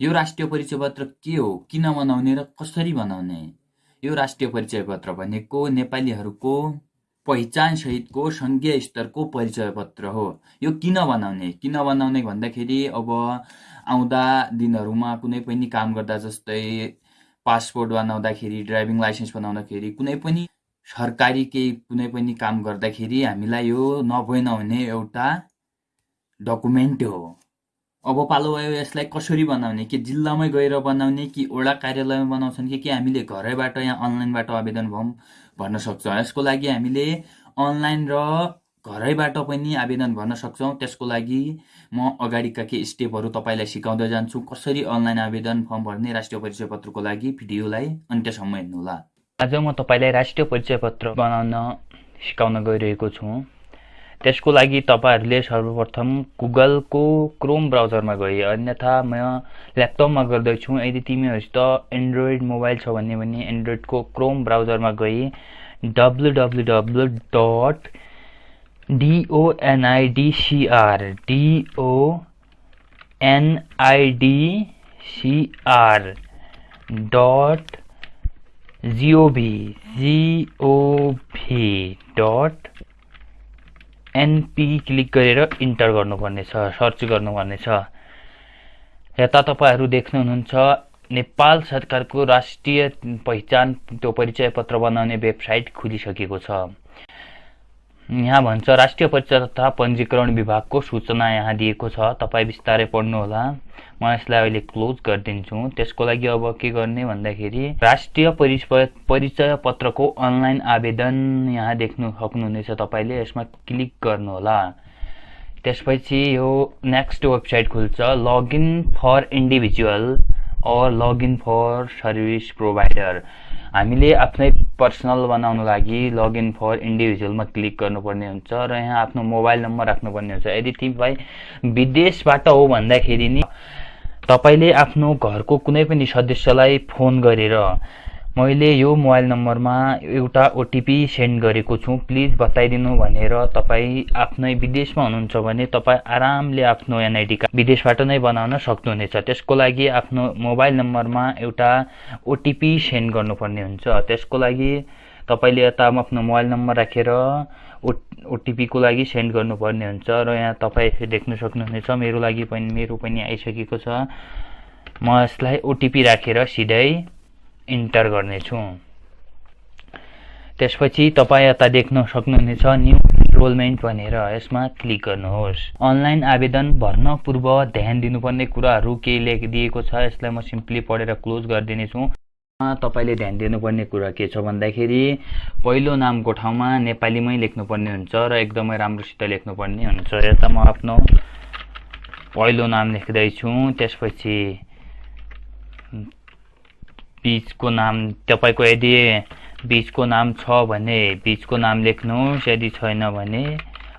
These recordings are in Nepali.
यो राष्ट्रिय परिचय पत्र के हो? किन बनाउने र कसरी बनाउने यो राष्ट्रिय परिचय पत्र भनेको नेपालीहरूको पहिचानसहितको सङ्घीय स्तरको परिचय पत्र हो। यो किन बनाउने किन बनाउने भन्दाखेरि अब आउँदा दिनहरूमा कुनै पनि काम गर्दा जस्तै पासपोर्ट बनाउँदाखेरि ड्राइभिङ लाइसेन्स बनाउँदाखेरि कुनै पनि सरकारी केही कुनै पनि काम गर्दाखेरि हामीलाई यो नभए नहुने एउटा डकुमेन्ट हो। अब पालो भयो यसलाई कसरी बनाउने? कि जिल्लामै गएर बनाउने कि वडा कार्यालयमा बनाउँछन् कि कि हामीले घरैबाट यहाँ अनलाइनबाट आवेदन भरौँ भन्न सक्छौँ? यसको लागि हामीले अनलाइन र घरैबाट पनि आवेदन भर्न सक्छौँ। त्यसको लागि म अगाडिका केही स्टेपहरू तपाईँलाई सिकाउँदै जान्छु। कसरी अनलाइन आवेदन फर्म भर्ने राष्ट्रिय परिचय पत्रको लागि भिडियोलाई अन्त्यसम्म हेर्नुहोला। आज म तपाईँलाई राष्ट्रिय परिचय पत्र बनाउन सिकाउन गइरहेको छु। त्यसको लागि तपाईँहरूले सर्वप्रथम गुगलको क्रोम ब्राउजरमा गए। अन्यथा म ल्यापटपमा गर्दैछु। यदि तिमीहरूसित एन्ड्रोइड मोबाइल छ भने भने एन्ड्रोइडको क्रोम ब्राउजरमा गए W W W dot DONIDCR DONIDCR dot gov gov dot NP click गरेर इन्टर गर्नुपर्नेछ सर्च गर्नुपर्नेछ। यता तपाईँहरू देख्नुहुनुहुन्छ नेपाल सरकारको राष्ट्रिय पहिचान त्यो परिचय पत्र बनाउने वेबसाइट खुलिसकेको छ। यहाँ भन्छ राष्ट्रिय परिचय तथा पञ्जीकरण विभागको सूचना यहाँ दिएको छ। तपाईँ बिस्तारै पढ्नुहोला। म यसलाई अहिले क्लोज गरिदिन्छु। त्यसको लागि अब के गर्ने भन्दाखेरि राष्ट्रिय परिचय परिचय पत्रको अनलाइन आवेदन यहाँ देख्नु सक्नुहुनेछ तपाईँले। यसमा क्लिक गर्नुहोला। त्यसपछि यो नेक्स्ट वेबसाइट खुल्छ। Login for individual or login for service provider हामीले आफ्नै पर्सनल बनाउनु लागि लगइन फर इन्डिभिजुअलमा क्लिक गर्नुपर्ने हुन्छ र यहाँ आफ्नो मोबाइल नम्बर राख्नुपर्ने हुन्छ। यदि तिमीलाई विदेशबाट हो भन्दाखेरि नि तपाईँले आफ्नो घरको कुनै पनि सदस्यलाई फोन गरेर मैले यो मोबाइल नम्बरमा एउटा ओटिपी सेन्ड गरेको छु। प्लिज बताइदिनु भनेर तपाईँ आफ्नै विदेशमा हुनुहुन्छ भने तपाईँ आरामले आफ्नो एनआइडी कार्ड विदेशबाट नै बनाउन सक्नुहुनेछ। त्यसको लागि आफ्नो मोबाइल नम्बरमा एउटा ओटिपी सेन्ड गर्नुपर्ने हुन्छ। त्यसको लागि तपाईँले यता आफ्नो मोबाइल नम्बर राखेर ओ ओटिपीको लागि सेन्ड गर्नुपर्ने हुन्छ र यहाँ तपाईँ देख्न सक्नुहुनेछ। मेरो लागि पनि मेरो पनि आइसकेको छ। म यसलाई ओटिपी राखेर सिधै इन्टर गर्नेछु। त्यसपछि तपाईँ यता देख्न सक्नुहुनेछ न्यु इनरोलमेन्ट भनेर यसमा क्लिक गर्नुहोस्। अनलाइन आवेदन भर्न पूर्व ध्यान दिनुपर्ने कुराहरू केही लेखिदिएको छ यसलाई म सिम्पली पढेर क्लोज गरिदिनेछु। तपाईँले ध्यान दिनुपर्ने कुरा के छ भन्दाखेरि पहिलो नामको ठाउँमा नेपालीमै लेख्नुपर्ने हुन्छ र एकदमै राम्रोसित लेख्नुपर्ने हुन्छ। यता म आफ्नो पहिलो नाम लेख्दैछु। त्यसपछि बिचको नाम तपाईँको यदि बिचको नाम छ भने बिचको नाम लेख्नुहोस् यदि छैन भने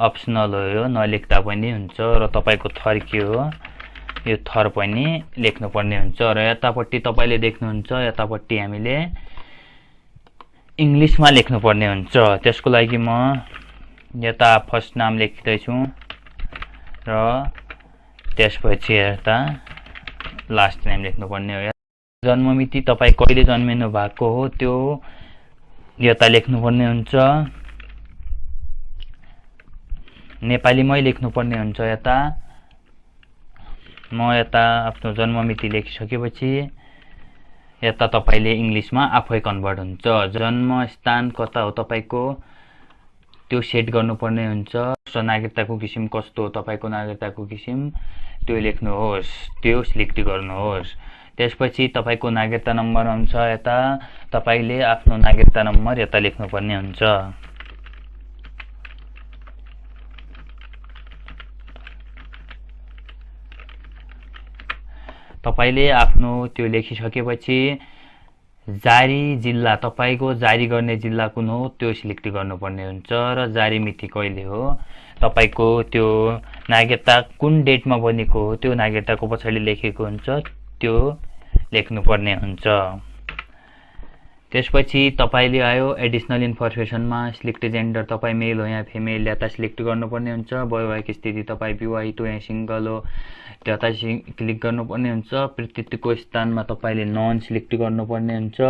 अप्सनल हो यो नलेख्दा पनि हुन्छ र तपाईँको थर के हो यो थर पनि लेख्नुपर्ने हुन्छ र यतापट्टि तपाईँले देख्नुहुन्छ यतापट्टि हामीले इङ्ग्लिसमा लेख्नुपर्ने हुन्छ। त्यसको लागि म यता फर्स्ट नाम लेख्दैछु र त्यसपछि यता लास्ट नेम लेख्नुपर्ने हो। जन्ममिति तपाईँ कहिले जन्मिनु भएको हो त्यो यता लेख्नुपर्ने हुन्छ। नेपालीमै लेख्नुपर्ने हुन्छ यता। म यता आफ्नो जन्ममिति लेखिसकेपछि यता तपाईँले इङ्ग्लिसमा आफै कन्भर्ट हुन्छ। जन्मस्थान कता हो तपाईँको? त्यो सेट गर्नुपर्ने हुन्छ। नागरिकताको किसिम कस्तो हो? तपाईँको नागरिकताको किसिम त्यो लेख्नुहोस् त्यो सिलेक्ट गर्नुहोस्। त्यसपछि तपाईँको नागरिकता नम्बर हुन्छ यता। तपाईँले आफ्नो नागरिकता नम्बर यता लेख्नुपर्ने हुन्छ। तपाईँले आफ्नो त्यो लेखिसकेपछि जारी जिल्ला तपाईँको जारी गर्ने जिल्ला कुन हो त्यो सिलेक्ट गर्नुपर्ने हुन्छ र जारी मिति कहिले हो। तपाईँको त्यो नागरिकता कुन डेटमा बनेको हो त्यो नागरिकताको पछाडि लेखेको हुन्छ त्यो लेख्नुपर्ने हुन्छ। त्यसपछि तपाईँले आयो एडिसनल इन्फर्मेसनमा सिलेक्ट जेन्डर तपाईँ मेल हो या फिमेल यता सिलेक्ट गर्नुपर्ने हुन्छ। वैवाहिक स्थिति तपाईँ विवाहित हो या सिङ्गल हो त्यता सि क्लिक गर्नुपर्ने हुन्छ। प्रतित्वको स्थानमा तपाईँले नन सिलेक्ट गर्नुपर्ने हुन्छ।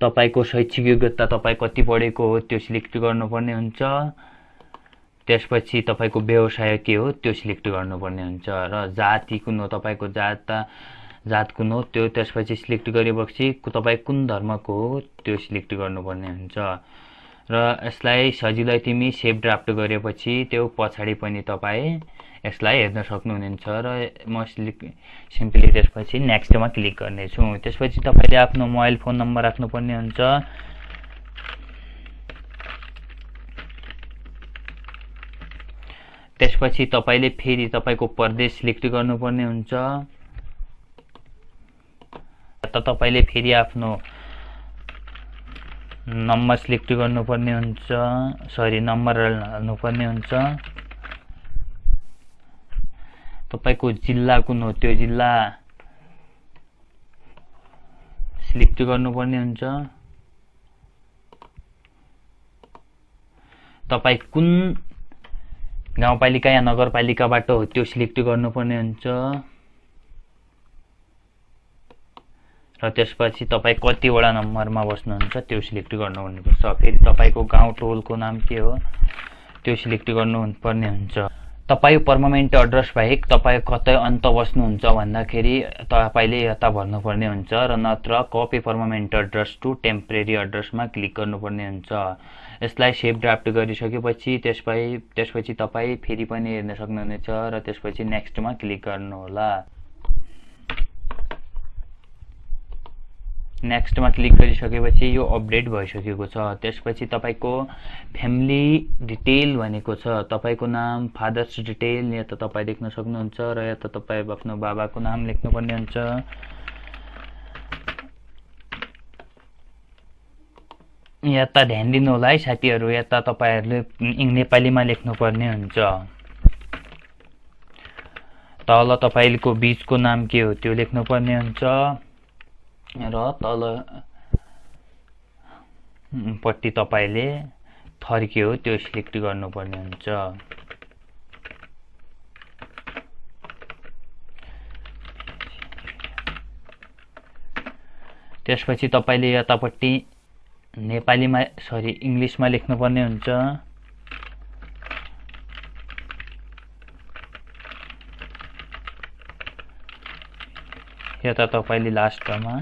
तपाईँको शैक्षिक योग्यता तपाईँ कति पढेको हो त्यो सिलेक्ट गर्नुपर्ने हुन्छ। त्यसपछि तपाईँको व्यवसाय के हो त्यो सिलेक्ट गर्नुपर्ने हुन्छ र जाति कुन हो तपाईँको जात जात कुन हो त्यो त्यसपछि सिलेक्ट गरेपछि तपाईँ कुन धर्मको हो त्यो सिलेक्ट गर्नुपर्ने हुन्छ। र यसलाई सजिलै तिमी सेभ ड्राफ्ट गरेपछि त्यो पछाडि पनि तपाईँ यसलाई हेर्न सक्नुहुनेछ र म सिलेक्ट सिम्पली त्यसपछि नेक्स्टमा क्लिक गर्नेछु। त्यसपछि तपाईँले आफ्नो मोबाइल फोन नम्बर राख्नुपर्ने हुन्छ। त्यसपछि तपाईँले फेरि तपाईँको प्रदेश सिलेक्ट गर्नुपर्ने हुन्छ। त तपाईँले फेरि आफ्नो नम्बर सिलेक्ट गर्नुपर्ने हुन्छ। सरी नम्बर हाल्नुपर्ने हुन्छ। तपाईँको जिल्ला कुन हो? त्यो जिल्ला सिलेक्ट गर्नुपर्ने हुन्छ। तपाईँ कुन गाउँपालिका या नगरपालिकाबाट हो त्यो सिलेक्ट गर्नुपर्ने हुन्छ। र त्यसपछि तपाईँ कतिवटा नम्बरमा बस्नुहुन्छ त्यो सिलेक्ट गर्नुपर्छ फेरि तपाईँको गाउँ टोलको नाम के हो? त्यो सिलेक्ट गर्नुपर्ने हुन्छ। तपाईँ पर्मानेन्ट एड्रेस बाहेक तपाईँ कतै अन्त बस्नुहुन्छ भन्दाखेरि तपाईँले यता भन्नुपर्ने हुन्छ र नत्र copy permanent address to temporary एड्रेसमा क्लिक गर्नुपर्ने हुन्छ। यसलाई सेभ ड्राफ्ट गरिसकेपछि त्यसपछि त्यसपछि तपाईँ फेरि पनि हेर्न सक्नुहुनेछ र त्यसपछि नेक्स्टमा क्लिक गर्नुहोला। नेक्स्टमा क्लिक गरिसकेपछि यो अपडेट भइसकेको छ। त्यसपछि तपाईँको फ्यामिली डिटेल भनेको छ। तपाईँको नाम फादर्स डिटेल यहाँ त तपाईँ देख्न सक्नुहुन्छ र यहाँ त तपाईँ आफ्नो बाबाको नाम लेख्नुपर्ने हुन्छ। यता ध्यान दिनु होला है साथीहरू यता तपाईँहरूले नेपालीमा लेख्नुपर्ने हुन्छ। तल तपाईँको बिचको नाम के हो त्यो लेख्नुपर्ने हुन्छ। र तल पट्टि तपाईँले थर के हो त्यो सिलेक्ट गर्नुपर्ने हुन्छ। त्यसपछि तपाईँले यतापट्टि नेपालीमा सरी इङ्ग्लिसमा लेख्नुपर्ने हुन्छ। यता तपाईँले लास्टमा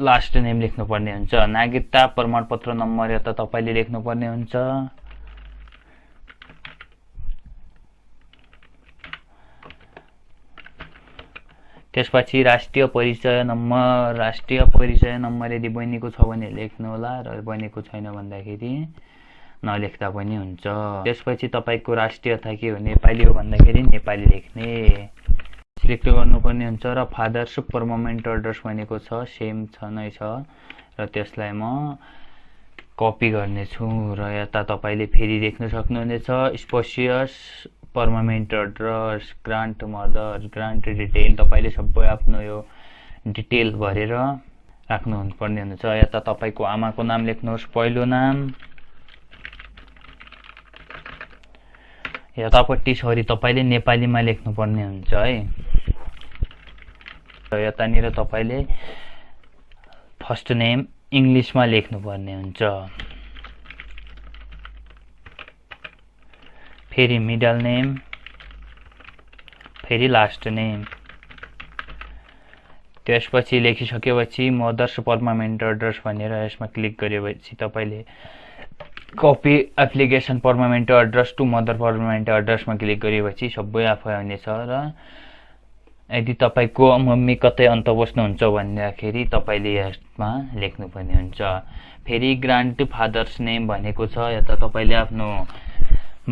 लास्ट नेम लेख्नुपर्ने हुन्छ। नागरिकता प्रमाणपत्र नम्बर यता तपाईँले लेख्नुपर्ने हुन्छ। त्यसपछि राष्ट्रिय परिचय नम्बर। राष्ट्रिय परिचय नम्बर यदि बहिनीको छ भने लेख्नु होला र बहिनीको छैन भन्दाखेरि नलेख्दा पनि हुन्छ। त्यसपछि तपाईँको राष्ट्रियता के हो नेपाली हो भन्दाखेरि नेपाली लेख्ने। सिलेक्ट गर्नुपर्ने हुन्छ र फादर्स पर्मानेन्ट एड्रेस भनेको छ सेम छ नै छ। र त्यसलाई म कपी गर्नेछु र यता तपाईँले फेरि देख्न सक्नुहुनेछ spouse's permanent address grand mother grand detail तपाईँले सबै आफ्नो यो डिटेल भरेर राख्नु पर्ने हुन्छ। यता तपाईँको आमाको नाम लेख्नुहोस् पहिलो नाम। यतापट्टि सरी तपाईँले नेपालीमा लेख्नुपर्ने हुन्छ है। यतानिर तपाईँले फर्स्ट नेम इङ्ग्लिसमा लेख्नुपर्ने हुन्छ। फेरि मिडल नेम फेरि लास्ट नेम। त्यसपछि लेखिसकेपछि मदर्स पर्मानेन्ट एड्रेस भनेर यसमा क्लिक गरेपछि तपाईँले copy application permanent address to mother permanent एड्रेसमा क्लिक गरेपछि सबै आफै आउनेछ र यदि तपाईँको मम्मी कतै अन्त बस्नुहुन्छ भन्दाखेरि तपाईँले यसमा लेख्नुपर्ने हुन्छ। फेरि ग्रान्ड फादर्स नेम भनेको छ यता तपाईँले आफ्नो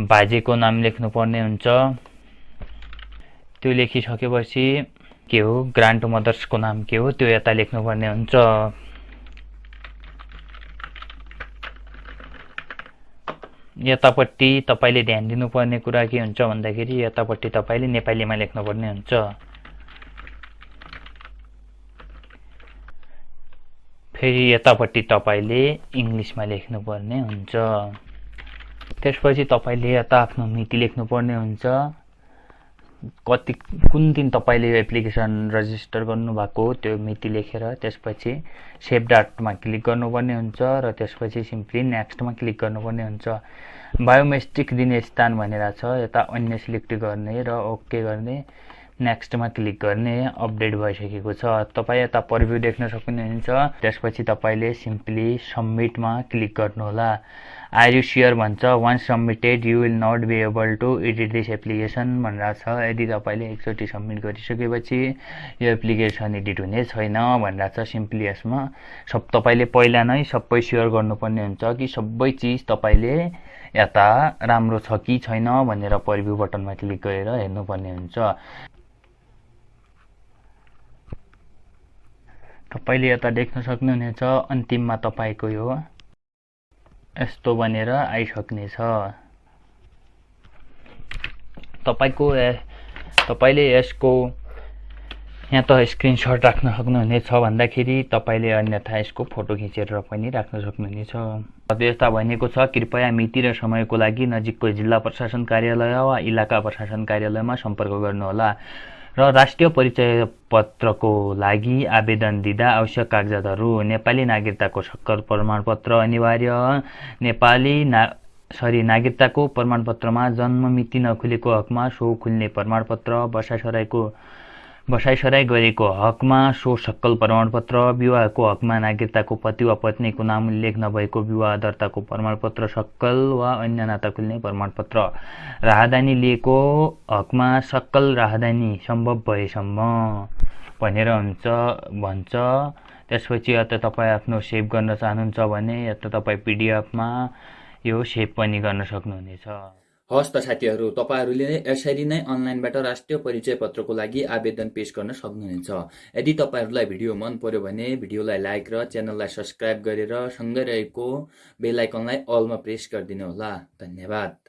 बाजेको नाम लेख्नुपर्ने हुन्छ। त्यो लेखिसकेपछि के हो? ग्रान्ड मदर्सको नाम के हो? त्यो यता लेख्नुपर्ने हुन्छ। यतापट्टि तपाईँले ध्यान दिनुपर्ने कुरा के हुन्छ भन्दाखेरि यतापट्टि तपाईँले नेपालीमा लेख्नुपर्ने हुन्छ। फेरि यतापट्टि तपाईँले इङ्ग्लिसमा लेख्नुपर्ने हुन्छ। त्यसपछि तपाईँले यता आफ्नो मिति लेख्नुपर्ने हुन्छ। कति कुन दिन तपाईँले एप्लिकेसन रजिस्टर गर्नुभएको हो त्यो मिति लेखेर त्यसपछि सेभ डाटमा क्लिक गर्नुपर्ने हुन्छ र त्यसपछि सिम्पली नेक्स्टमा क्लिक गर्नुपर्ने हुन्छ। बायोमेट्रिक दिने स्थान भनेर छ यता अन्य सिलेक्ट गर्ने र ओके गर्ने। नेक्स्टमा क्लिक गर्ने अपडेट भइसकेको छ। तपाईँ यता प्रिभ्यू देख्न सक्नुहुन्छ। त्यसपछि तपाईँले सिम्पली सबमिटमा क्लिक गर्नुहोला। आर यु सियर भन्छ once submitted you will not be able to edit this application भनेर छ। यदि तपाईँले एकचोटि सबमिट गरिसकेपछि यो एप्लिकेसन एडिट हुने छैन भनेर छ सिम्पली यसमा। सब तपाईँले पहिला नै सबै सेयर गर्नुपर्ने हुन्छ कि सबै चिज तपाईँले यता राम्रो छ कि छैन भनेर प्रिभ्यू बटनमा क्लिक गरेर हेर्नुपर्ने हुन्छ। तपाईँले यता देख्न सक्नुहुनेछ अन्तिममा तपाईँको यो। यस्तो बनेर आइसक्नेछ। तपाईँको तपाईँले यसको यहाँ त स्क्रिनसट राख्न सक्नुहुनेछ भन्दाखेरि तपाईँले अन्यथा यसको फोटो खिचेर पनि राख्न सक्नुहुनेछ। यस्ता भनिएको छ कृपया मिति र समयको लागि नजिकको जिल्ला प्रशासन कार्यालय वा इलाका प्रशासन कार्यालयमा सम्पर्क गर्नुहोला। र राष्ट्रिय परिचय पत्रको लागि आवेदन दिँदा आवश्यक कागजातहरू नेपाली नागरिकताको सक्कर प्रमाणपत्र अनिवार्य। नेपाली ना सरी नागरिकताको प्रमाणपत्रमा जन्म मिति नखुलेको हकमा सो खुल्ने प्रमाणपत्र बसाइसराईको बसाइसराई गरेको हकमा सो सक्कल प्रमाणपत्र विवाहको हकमा नागरिकताको पति वा पत्नीको नाम उल्लेख नभएको विवाह दर्ताको प्रमाणपत्र सक्कल वा अन्य नाता खुल्ने प्रमाणपत्र। राहदानी लिएको हकमा सक्कल राहदानी सम्भव भएसम्म भनेर हुन्छ भन्छ। त्यसपछि यता तपाईँ आफ्नो सेभ गर्न चाहनुहुन्छ भने यता तपाईँ पिडिएफमा यो सेभ पनि गर्न सक्नुहुनेछ। हस् त साथीहरू तपाईँहरूले यसरी नै अनलाइनबाट राष्ट्रिय परिचय पत्रको लागि आवेदन पेश गर्न सक्नुहुनेछ। यदि तपाईँहरूलाई भिडियो मन पर्यो भने भिडियोलाई लाइक र च्यानललाई सब्सक्राइब गरेर सँगै रहेको बेल आइकनलाई अलमा प्रेस गरिदिनु होला धन्यवाद।